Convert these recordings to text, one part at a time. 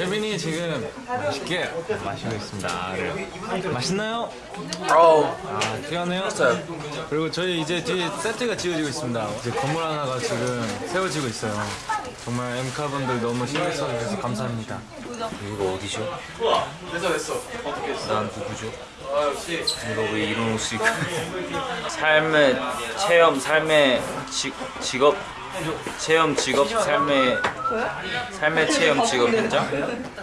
케빈이 지금 맛있게 마시고 있습니다. 네. 맛있나요? 어우 아, 뛰어네요. 그리고 저희 이제 뒤에 세트가 지어지고 있습니다. 이제 건물 하나가 지금 세워지고 있어요. 정말 엠카분들 너무 신경 써주셔서 감사합니다. 이거 어디죠? 난 누구죠? 이거 왜 이런 옷을 입고 삶의 체험 삶의 지, 직업 체험 직업 삶의 삶의 체험 직업 현장?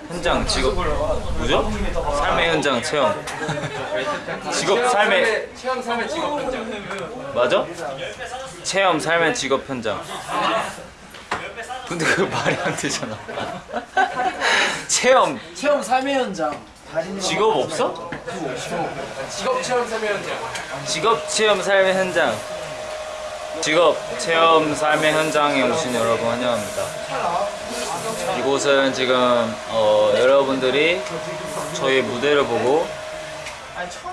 현장 직업. 뭐죠? 삶의 현장 체험. 직업 삶의 체험 삶의 직업 현장. 맞아? 체험 삶의 직업 현장. 근데 그 말이 안 되잖아. 체험. 체험 삶의 현장 직업 없어? 직업 체험 삶의 현장. 직업 체험 삶의 현장 직업 체험 삶의 현장에 오신 여러분 환영합니다 이곳은 지금 어, 여러분들이 저희 무대를 보고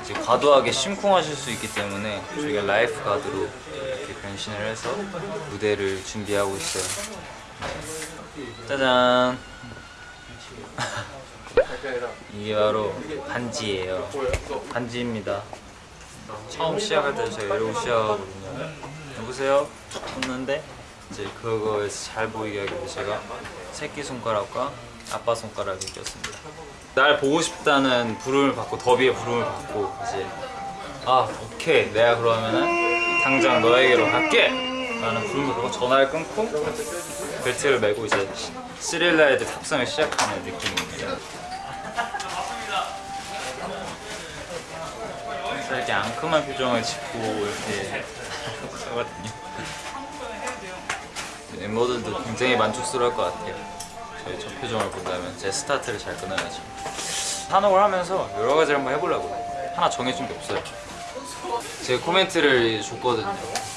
이제 과도하게 심쿵하실 수 있기 때문에 저희가 라이프 가드로 이렇게 변신을 해서 무대를 준비하고 있어요 네. 짜잔 이게 바로 반지예요. 반지입니다. 처음 시작할 때 제가 이러고 시작하거든요. 여보세요? 했는데? 이제 그거에서 잘 보이게 하기 제가 새끼손가락과 아빠 손가락을 꼈습니다. 날 보고 싶다는 부름을 받고 더비의 부름을 받고 이제 아 오케이. 내가 그러면은 당장 너에게로 갈게. 라는 부름을 받고 전화를 끊고 벨트를 메고 이제 THRILL RIDE 탑승을 시작하는 느낌입니다 이렇게 앙큼한 표정을 짓고 이렇게 하거든요. 멤버들도 굉장히 만족스러울 것 같아요. 저희 저 표정을 본다면 제 스타트를 잘 끊어야죠. 사녹을 하면서 여러 가지를 한번 해보려고 하나 정해준 게 없어요. 제가 코멘트를 줬거든요.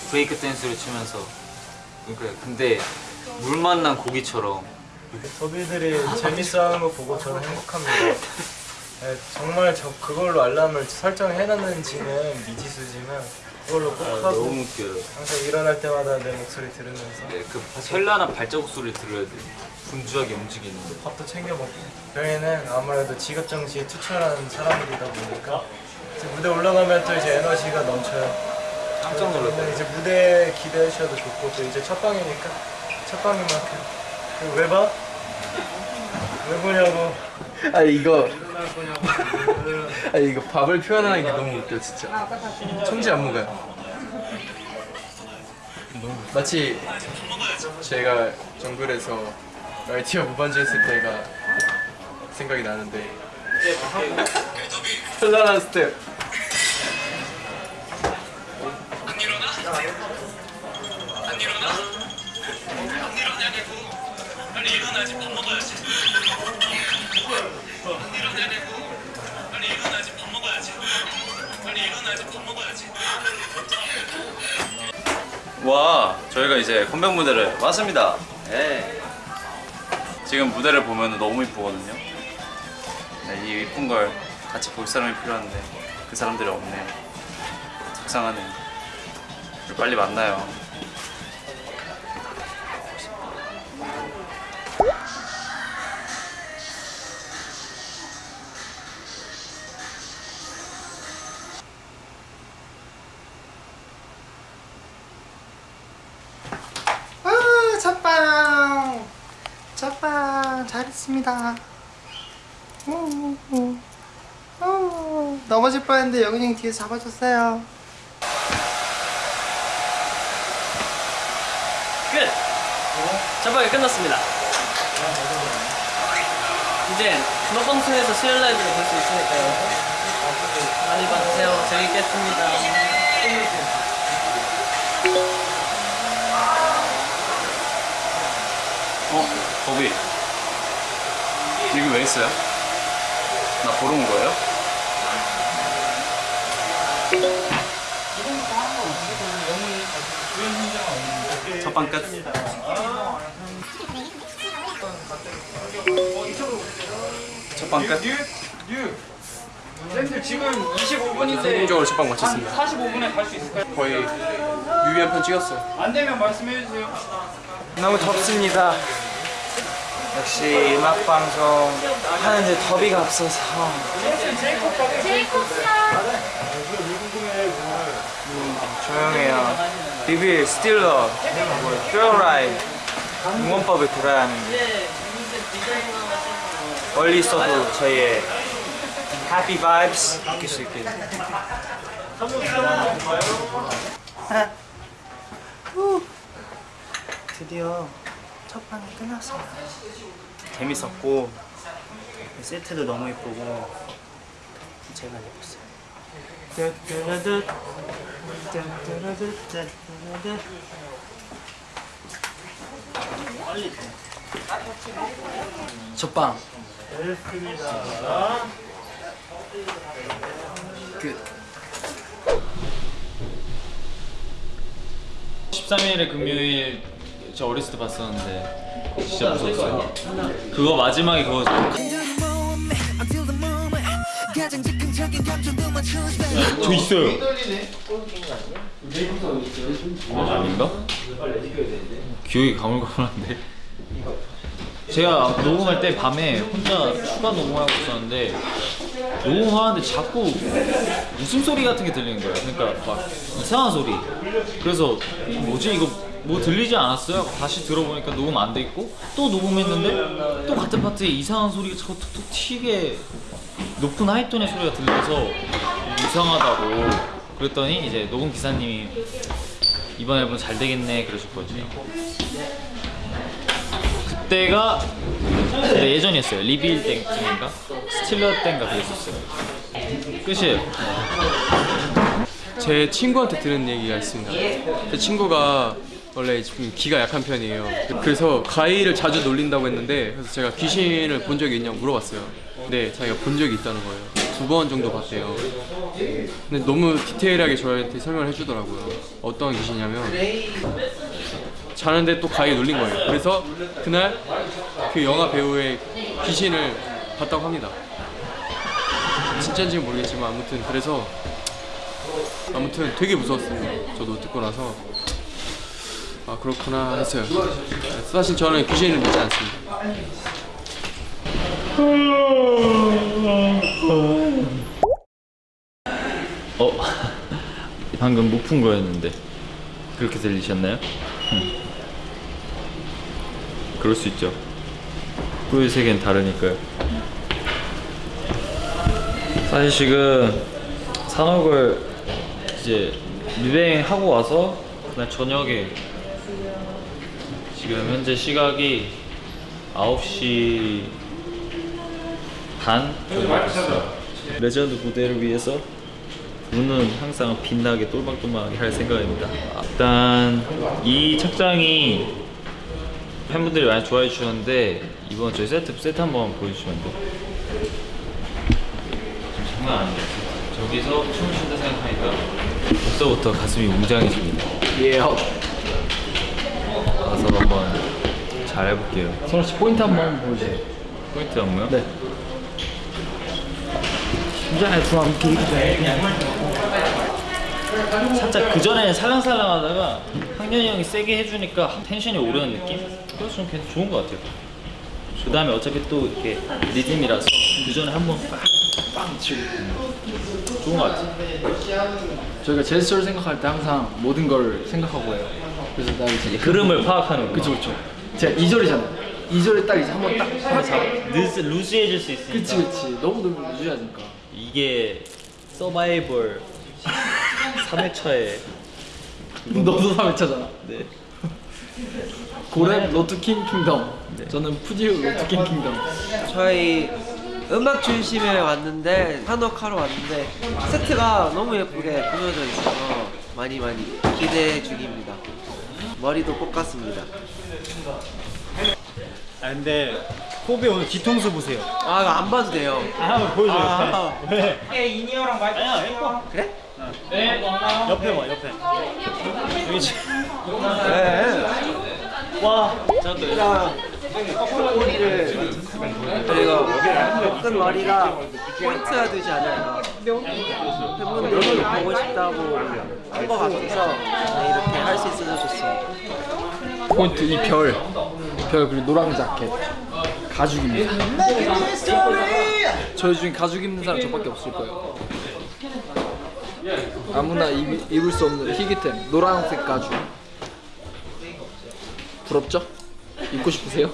브레이크 댄스를 치면서 그러니까 근데 물 만난 고기처럼 더비들이 재밌어 하는 거 보고 저는 행복합니다. 네, 정말 저 그걸로 알람을 설정해놨는지는 미지수지만 그걸로 꼭 아, 하고 너무 웃겨요. 항상 일어날 때마다 내 목소리 들으면서 네, 그 현란한 발자국 소리를 들어야 돼. 분주하게 움직이는 거. 밥도 챙겨 먹고 저희는 아무래도 직업 정시에 투철한 사람들이다 보니까 이제 무대 올라가면 또 이제 에너지가 넘쳐요. 깜짝 놀랐다. 근데 이제 무대 기대해 주셔도 좋고 또 이제 첫 방이니까 첫 방인 만큼 그리고 왜 봐? 왜 보냐고. 아니 이거. 아니 이거 밥을 표현하는 게 너무 웃겨 진짜. 천지 안무가요. 마치 제가 정글에서 라이티어 무반주 했을 때가 생각이 나는데. 현란한 스텝 와 저희가 이제 컴백 무대를 왔습니다. 예. 지금 무대를 보면 너무 이쁘거든요. 네, 이 이쁜 걸 같이 볼 사람이 필요한데 그 사람들이 없네요 속상하네. 빨리 만나요 오, 오, 오. 넘어질 뻔했는데 영훈이 형 뒤에서 잡아줬어요 끝. 전방이 끝났습니다. 이제 음악방송에서 수요일 라이브를 볼 수 있으니까요. 많이 봐주세요. 재밌겠습니다. 어? 거기 여기 왜 있어요? 나 보러 온 거예요? 첫방 끝 첫방 끝 쌤들 지금 25분인데 성공적으로 첫방 마쳤습니다 45분에 갈 수 있을까요? 거의 뮤비 한 편 찍었어요 안 되면 말씀해 주세요. 너무 덥습니다 역시 음악 방송 하는데 더비가 없어서. 음, 조용해요. 비빌, 스틸러, 뭐, 퓨어라이 응원법을 들어야 하는데 멀리 있어도 저희의 해피 바이브스 느낄 수 있게. 드디어 첫 판이 끝났어요. 재밌었고 세트도 너무 예쁘고 제가 예뻤어요. 첫방 끝 13일에 금요일 저 어렸을 때 봤었는데 진짜 무서웠어요. 그거 마지막에 그거 저 있어요. 아닌가? 기억이 가물가물한데. 제가 녹음할 때 밤에 혼자 추가 녹음하고 있었는데 녹음하는데 자꾸 웃음소리 같은 게 들리는 거예요. 그러니까 막 이상한 소리. 그래서 뭐지 이거 뭐 들리지 않았어요? 다시 들어보니까 녹음 안 돼 있고 또 녹음했는데 또 같은 파트에 이상한 소리가 자꾸 툭툭 튀게 높은 하이톤의 소리가 들려서 이상하다고 그랬더니 이제 녹음 기사님이 이번 앨범 잘 되겠네 그러셨거든요. 그때가 그때 예전이었어요. 리빌 땡쯤인가 스틸러 땡가 그랬었어요. 끝이에요. 제 친구한테 들은 얘기가 있습니다. 제 친구가 원래 좀 기가 약한 편이에요. 그래서 가위를 자주 놀린다고 했는데 그래서 제가 귀신을 본 적이 있냐고 물어봤어요. 근데 자기가 본 적이 있다는 거예요. 두 번 정도 봤대요. 근데 너무 디테일하게 저한테 설명을 해주더라고요. 어떤 귀신이냐면 자는데 또 가위 놀린 거예요. 그래서 그날 그 영화 배우의 귀신을 봤다고 합니다. 진짜인지는 모르겠지만 아무튼 그래서 아무튼 되게 무서웠어요. 저도 듣고 나서 아 그렇구나 했어요. 사실 저는 귀신을 믿지 않습니다. 어 방금 못 푼 거였는데 그렇게 들리셨나요? 음. 그럴 수 있죠. 꿀 세계는 다르니까요. 사실 지금 사녹을 이제 리뱅 하고 와서 그날 저녁에 지금 현재 시각이 9시 반 정도 됐어요. 레전드 무대를 위해서 눈은 항상 빛나게 똘망똘망하게 할 생각입니다. 일단 이 착장이 팬분들이 많이 좋아해 주셨는데 이번 저희 세트 세트 한번 보여주시면 안 돼요? 좀 장난 아니에요. 저기서 춤을 춘다 생각하니까 벌써부터 가슴이 웅장해집니다. 예요. 가서 한번 잘 해볼게요. 선우 씨 포인트 한번 보여주세요. 포인트 안무요? 네. 심장에 좀 함께 살짝 그 전에 살랑살랑 하다가 학년이 형이 세게 해주니까 텐션이 오르는 느낌? 그래서 좀 괜찮 좋은 것 같아요. 그 다음에 어차피 또 이렇게 리듬이라서 그 전에 한번 빵빵 치고 좋은 것 같아요. 저희가 제스처를 생각할 때 항상 모든 걸 생각하고 해요. 그래서 나 이제 흐름을 파악하는 거. 그쵸 그쵸. 제가 2절이잖아요. 2절에 딱 이제 한번 딱 잡아. 루즈 루즈해질 수 있으니까. 그치 그치. 너무 너무 유지하니까. 이게 서바이벌 3회차에 너도 3회차잖아. 네. 고랩 로트킹 킹덤. 저는 푸디우 로트킹 킹덤. 저희 음악 중심에 왔는데 한옥하러 왔는데 세트가 너무 예쁘게 꾸며져 있어서 많이 많이 기대 중입니다. 머리도 볶았습니다. 아 근데 코비 오늘 뒤통수 보세요. 아 이거 안 봐도 돼요. 아, 한번 보여줘요. 아, 왜? 아니야 예뻐. 그래? 옆에 봐 옆에. 여기 지금. 네. 와. 저희가 끈 머리가 포인트가 되지 않아요. 팬분들이 보고 싶다고 한것 같아서 네, 이렇게 할 수 있어서 좋습니다. 포인트 이 별. 별 그리고 노랑 자켓. 가죽입니다. 저희 중에 가죽 입는 사람 저밖에 없을 거예요. 아무나 입, 입을 수 없는 희귀템 노란색 가죽. 부럽죠? 입고 싶으세요?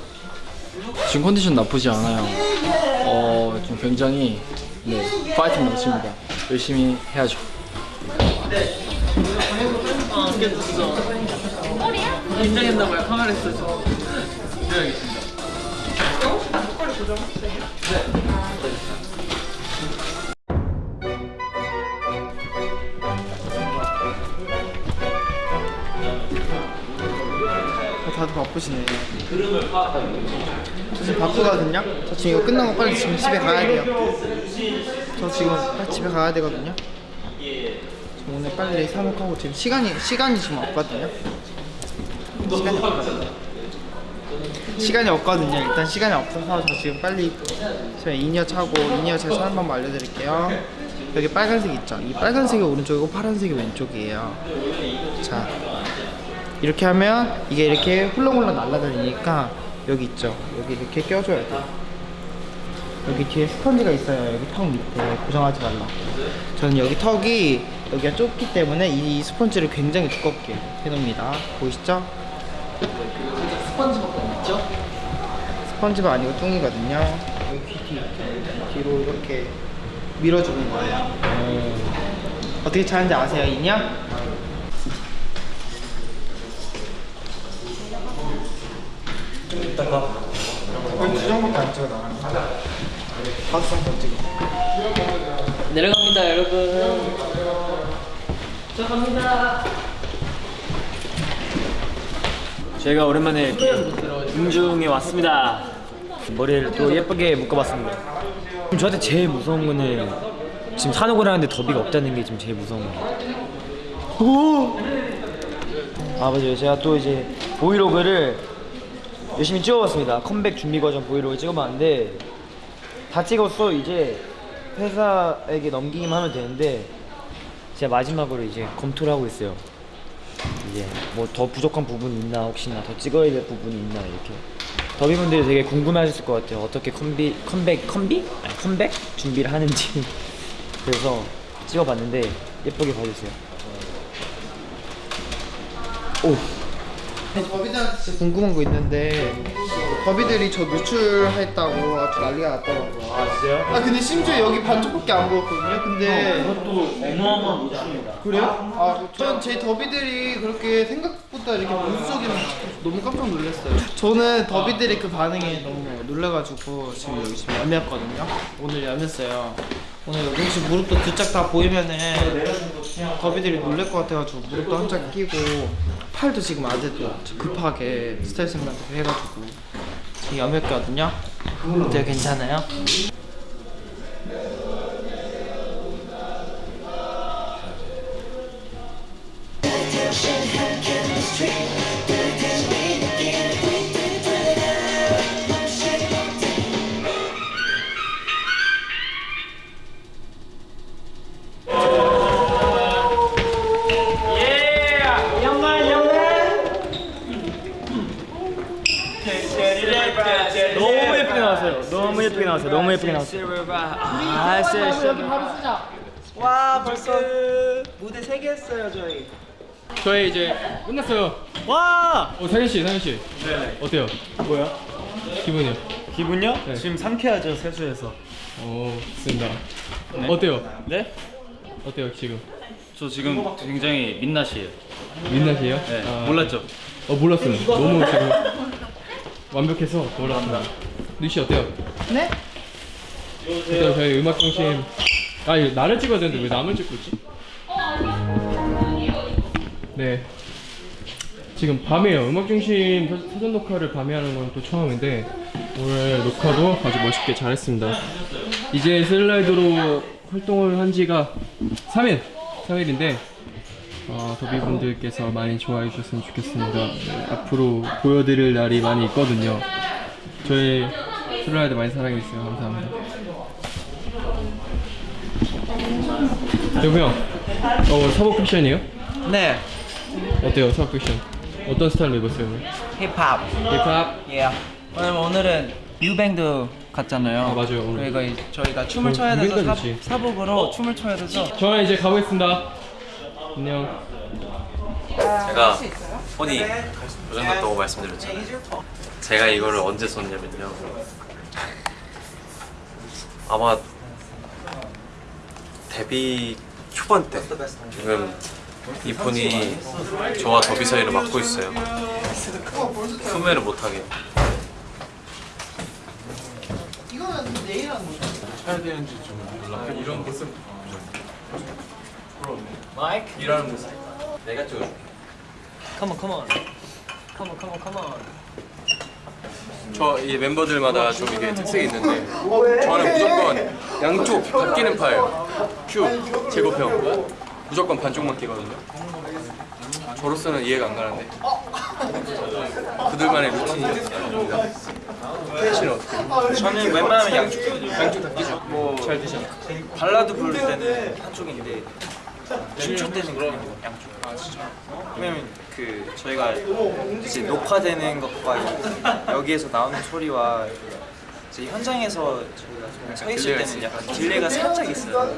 지금 컨디션 나쁘지 않아요. 어, 지금 굉장히 네 파이팅 넘칩니다. 열심히 해야죠. 긴장했나봐요 카메라에서. 다 들 바쁘시네. 저 지금 바쁘거든요. 저 지금 이거 끝나고 빨리 지금 집에 가야 돼요. 저 지금 빨리 집에 가야 되거든요. 저 오늘 빨리 사목하고 지금 시간이 시간이 지금 없거든요. 시간이 없거든요. 시간이 없거든요. 일단 시간이 없어서 저 지금 빨리 저희 in-ear 차고 in-ear 제가 한 번만 알려드릴게요. 여기 빨간색 있죠? 이 빨간색이 오른쪽이고 파란색이 왼쪽이에요. 자, 이렇게 하면 이게 이렇게 훌렁훌렁 날아다니니까 여기 있죠? 여기 이렇게 껴줘야 돼. 여기 뒤에 스펀지가 있어요. 여기 턱 밑에. 고정하지 말라. 저는 여기 턱이 여기가 좁기 때문에 이 스펀지를 굉장히 두껍게 해놓습니다. 보이시죠? 스펀지밖에 없죠? 스펀지가 아니고 뚱이거든요. 여기 귀 뒤, 뒤로 이렇게 밀어주는 거예요. 어떻게 차는지 아세요 이냐? 거의 두 정도밖에 안 찍어 나가는 거야. 장더 찍어. 내려갑니다 여러분 저희가 오랜만에 음중에 왔습니다. 머리를 또 예쁘게 묶어봤습니다. 지금 저한테 제일 무서운 거는 지금 산옥을 하는데 더비가 없다는 게 지금 제일 무서운 거예요. 아 맞아요. 제가 또 이제 브이로그를 열심히 찍어봤습니다. 컴백 준비 과정 브이로그 찍어봤는데 다 찍었어. 이제 회사에게 넘기기만 하면 되는데 제가 마지막으로 이제 검토를 하고 있어요. 이제 뭐 더 부족한 부분이 있나 혹시나 더 찍어야 될 부분이 있나 이렇게. 더비분들이 되게 궁금해하실 것 같아요. 어떻게 컴비 컴백 컴비? 아니, 컴백? 준비를 하는지. 그래서 찍어봤는데 예쁘게 봐주세요. 오 버비들한테 진짜 궁금한 거 있는데 버비들이 저 노출했다고 아주 난리가 났더라고요. 아 진짜요? 아 근데 심지어 여기 반쪽밖에 안 보였거든요. 근데 그것도 어마어마한 노출입니다 그래요? 아, 전 제 더비들이 그렇게 생각보다 이렇게 보수적이면 너무 깜짝 놀랐어요. 저는 더비들의 그 반응에 너무 놀라가지고 지금 여기 지금 염했거든요. 오늘 염했어요. 오늘 여기 혹시 무릎도 두 짝 다 보이면은 더비들이 놀랄 것 같아가지고 무릎도 한 짝 끼고 팔도 지금 아직도 급하게 스타일쌤한테 해가지고 지금 염했거든요. 어때요? 괜찮아요? 나왔어요 너무 예쁘게 나왔어요 아 여기 바로 쓰자. 와 벌써 무대 3개 했어요 저희. 저희 이제 끝났어요. 와 어 상현 씨, 상현 씨. 네. 어때요? 뭐야 기분이요? 기분요? 네. 지금 상쾌하죠 세수해서 어, 좋습니다. 어때요? 네? 어때요 지금? 저 지금 굉장히 민낯이에요. 민낯이에요? 네, 아, 몰랐죠? 어 몰랐어요. 너무 지금 완벽해서 몰랐습니다. 누씨 어때요? 네? 일단 저희 음악 중심. 아 이거 나를 찍어야 되는데 왜 남을 찍고 있지? 네. 지금 밤에요. 음악 중심 사- 사전 녹화를 밤에 하는 건 또 처음인데 오늘 녹화도 아주 멋있게 잘했습니다. 이제 슬라이드로 활동을 한 지가 3일, 3일인데 어, 더비분들께서 많이 좋아해 주셨으면 좋겠습니다. 네, 앞으로 보여드릴 날이 많이 있거든요. 저희 슬라이드 많이 사랑해주세요. 감사합니다. 여보 형, 어, 사복 패션이에요? 네 어때요, 사복 패션? 어떤 스타일로 입었어요? 오늘? 힙합 힙합? 예 오늘 오늘은 뮤뱅도 갔잖아요. 아, 맞아요, 오늘. 그러니까 이- 저희가 춤을 어, 춰야 돼서 사, 좋지. 사복으로 춤을 춰야 돼서 저는 이제 가보겠습니다. 안녕. 제가 혼이 고장났다고 말씀드렸잖아요. 제가 이거를 언제 썼냐면요. 아마 데뷔 초반 때 지금 이 폰이 저와 더비 사이를 막고 있어요. 소매를 못하게. 이거는 내일 하는 거죠? 이런 모습 마이크 일하는 모습 내가 찍어줄게. 컴온 컴온 컴온 컴온 컴온 저 이 멤버들마다 좀 이게 특색이 있는데 저는 무조건 양쪽 다 끼는 파예요. 큐 제이콥 형 무조건 반쪽만 끼거든요. 저로서는 이해가 안 가는데 그들만의 루틴이 씨는 어떻게? 저는 웬만하면 양쪽 양쪽 다 끼죠. 뭐 잘 드셔. 발라드 부를 때는 한쪽인데 춤출 때는 그냥 양쪽 아 진짜. 왜냐면 그 저희가 이제 녹화되는 것과 여기에서 나오는 소리와 이제 현장에서 저희가 서 있을 때는 약간 delay가 살짝 있어요.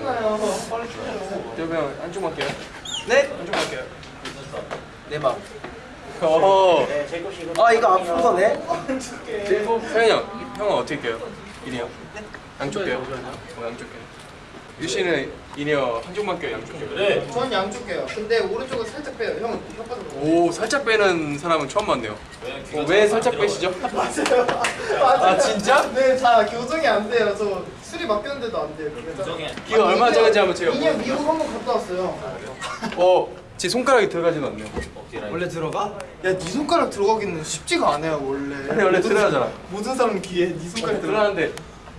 그러면 한쪽만 끼요. 네? 한쪽만 끼요. 내 맘. 어. 아 이거 아픈 거네. 서현이 형, 형은 어떻게 껴요? 이니어? 양쪽 껴요? 어, 양쪽 껴요. 유 씨는 이니어 한쪽만 껴요? 양쪽 껴요? 네. 전 양쪽 껴요. 근데 오른쪽은 살짝 빼요. 형은 혓바닥으로. 오, 살짝 빼는 사람은 처음 봤네요. 어, 왜 살짝 빼시죠? 맞아요. 아, 진짜? 네, 다 교정이 안 돼요. 저 술이 맡겼는데도 안 돼요. 그래서 이거 얼마 전인지 한번 제가 2년 미국 한번 갔다 왔어요. 어, 제 손가락이 들어가지는 않네요. 원래 들어가? 야, 네 손가락 들어가기는 쉽지가 않아요, 원래. 아니, 원래 들어가잖아. 사- 모든 사람 귀에 네 손가락 들어가. 들어가는데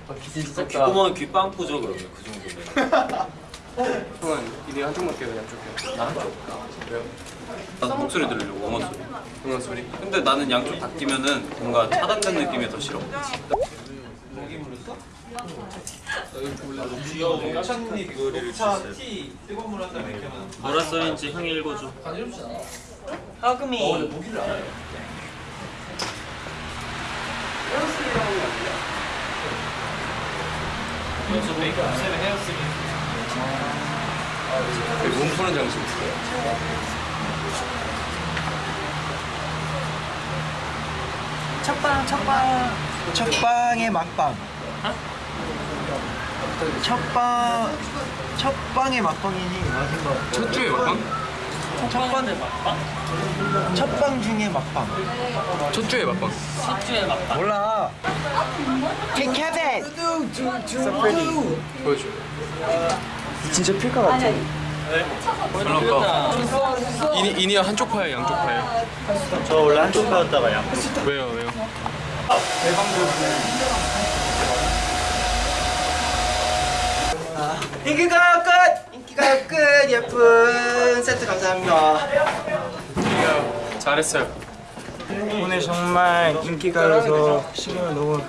아, 기질 작다. 귓구멍은 귓빵꾸죠 그러면 그 정도면. 형은 이니어 한쪽만 껴요? 양쪽 껴요? 나 한쪽. 왜요? 나도 목소리 들으려고 엉원 소리. 응원 소리? 근데 나는 양쪽 다 끼면은 뭔가 차단된 느낌이 더 싫어. 뭐라 써있는지 형이 읽어줘. 하금이 몸 푸는 장식 있어요. 첫방 첫방 첫방의 막방. 첫방 첫방의 막방이니. 첫 주에 막방? 첫방 막방? 첫방 중에 막방. 첫 주에 막방. 몰라. Take Kevin. So pretty. 보여줘. 진짜 필까 같아. 이니, 이니어 한쪽 파예요? 양쪽 파예요? 저 원래 한쪽 파였다가 양 왜요? 왜요? 인기가 끝. 인기가 끝. 예쁜 세트 감사합니다. 이니어 잘했어요. 오늘 정말 인기가요에서 신경을 너무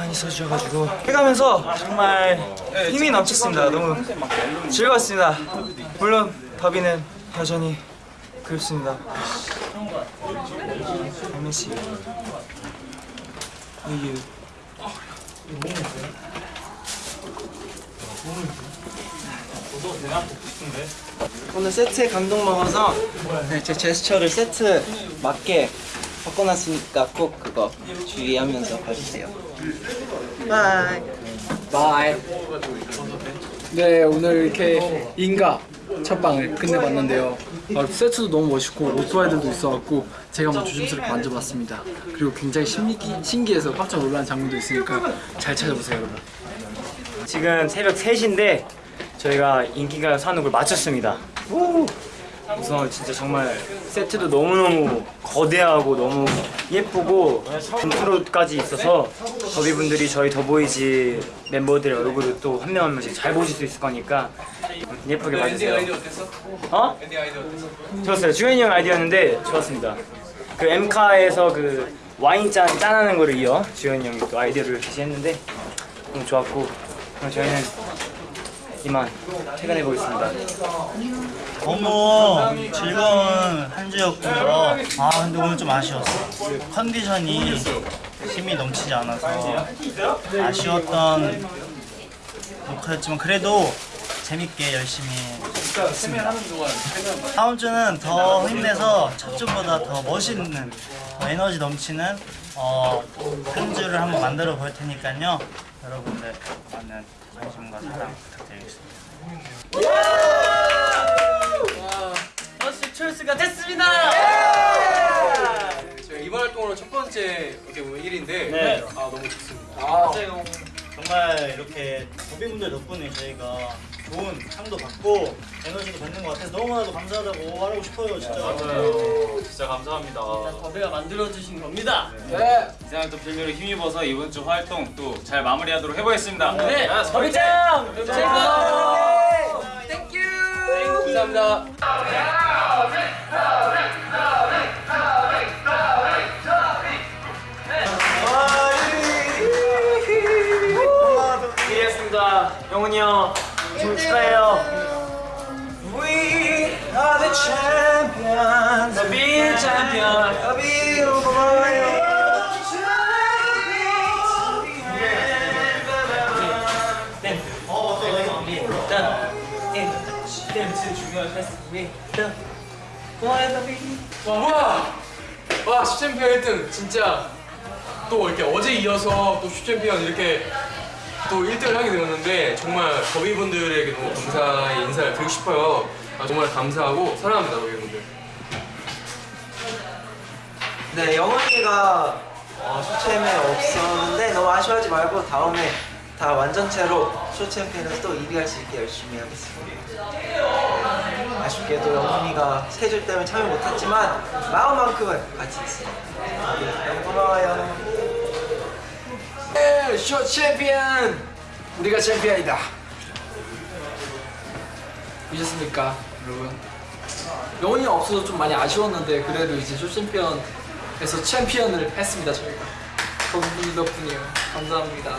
많이 써주셔가지고 해가면서 정말 힘이 넘쳤습니다. 너무 즐거웠습니다. 물론 더비는 여전히 그립습니다. Miss you. 오늘 세트에 감동 먹어서 네, 제 제스처를 세트 맞게 바꿔놨으니까 꼭 그거 주의하면서 봐주세요. 바이. 바이. 네 오늘 이렇게 인가 첫방을 끝내봤는데요 어, 세트도 너무 멋있고 오토바이들도 있어갖고 제가 한번 조심스럽게 만져봤습니다 그리고 굉장히 신기, 신기해서 깜짝 놀라는 장면도 있으니까 잘 찾아보세요 여러분 지금 새벽 3시인데 저희가 인기가요 사녹을 마쳤습니다. 우! 우선 진짜 정말 세트도 너무너무 거대하고 너무 예쁘고 인트로까지 있어서 더비분들이 저희 더보이즈 멤버들의 얼굴을 또 한 명 한 명씩 잘 보실 수 있을 거니까 예쁘게 봐주세요. 어? 좋았어요. 주연이 형 아이디어였는데 좋았습니다. 그 엠카에서 그 와인잔 짠하는 거를 이어 주연이 형이 또 아이디어를 제시했는데 너무 좋았고 그럼 저희는 이만 퇴근해 보겠습니다. 너무 즐거운 한 주였고요. 아 근데 오늘 좀 아쉬웠어. 컨디션이 힘이 넘치지 않아서 아쉬웠던 녹화였지만 그래도 재밌게 열심히 했습니다. 다음 주는 더 힘내서 첫 주보다 더 멋있는 어, 에너지 넘치는 어, 큰 주를 한번 만들어 볼 테니까요. 여러분들 많은 관심과 사랑 부탁드리겠습니다. 저희 이번 활동으로 첫 번째 어떻게 보면 일인데 네. 아 너무 좋습니다. 맞아요. 정말 이렇게 도비분들 덕분에 저희가 좋은 상도 받고 에너지도 받는 것 같아서 너무나도 감사하다고 말하고 싶어요, 진짜. 맞아요. 진짜 감사합니다. 더비가 만들어주신 겁니다. 이상한 또 빌미로 힘입어서 이번 주 활동 또 잘 마무리하도록 해보겠습니다. 네, 더비짱! 최고! 감사합니다. 이해했습니다. 영훈이 형, 좀 축하해요. We are the champions. The big champion. The big 고마워요. 와, 와, 쇼챔피언 1등 진짜 또 이렇게 어제 이어서 또 쇼챔피언 이렇게 또 1등을 하게 되었는데 정말 더비분들에게 너무 감사의 인사를 드리고 싶어요. 아, 정말 감사하고 사랑합니다, 더비분들. 네, 영훈이가 어, 쇼챔에 없었는데 너무 아쉬워하지 말고 다음에 다 완전체로 쇼챔피언에서 또 1위 할 수 있게 열심히 하겠습니다. 아쉽게도 영훈이가 스케줄 때문에 참여 못했지만 마음만큼은 같이 있습니다. 너무 고마워요. 네, 쇼 챔피언! 우리가 챔피언이다. 보셨습니까, 여러분? 영훈이 없어서 좀 많이 아쉬웠는데 그래도 이제 쇼 챔피언에서 챔피언을 했습니다 저희가. 더비 덕분이에요. 감사합니다.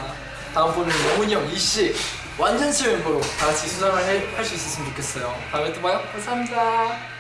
다음번에는 영훈이 형, 이씨 완전체 멤버로 다 같이 수상을 할 수 있었으면 좋겠어요. 다음에 또 봐요. 감사합니다.